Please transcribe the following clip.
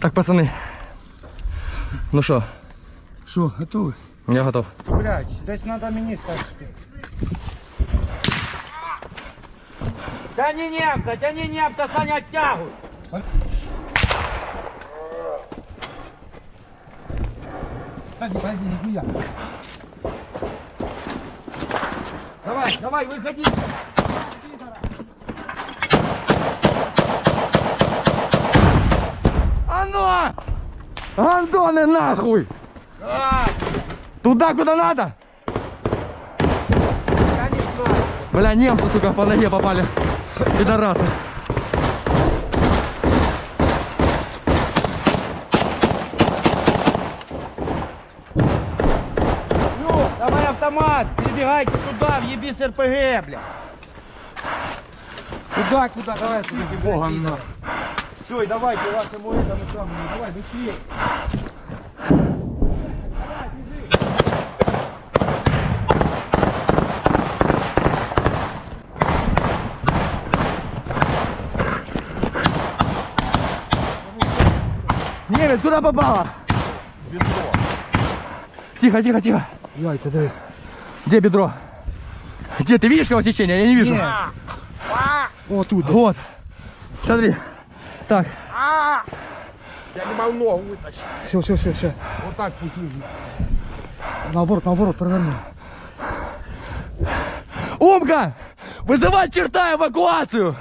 Так, пацаны. Ну що, Що, готовий? я готов. Блядь, десь треба мені скажете. Тяни немца, тяни немца, Саня, оттягивай. Подожди, подожди, нихуя. Давай, давай, выходи. Гандоны нахуй! Туда, куда надо! Я не знаю. Бля, немцы, сука, по ноге попали. Пидорасы. Ну, давай автомат, перебегайте туда, въеби с РПГ, бля. Куда, куда, давай, сюда, богом на. Все, и давайте вашему этому самому, давай, быстрее. Немец, куда попало? Тихо, тихо, тихо. Яйца, давай. Где бедро? Где? Ты видишь кровотечение? Я не вижу. Вот тут. Вот. Смотри. Так. Я не могу ногу вытащить. Все, все, все, все. Вот так лежит. Наоборот, наоборот, проверни. Умка! Вызывай черта эвакуацию!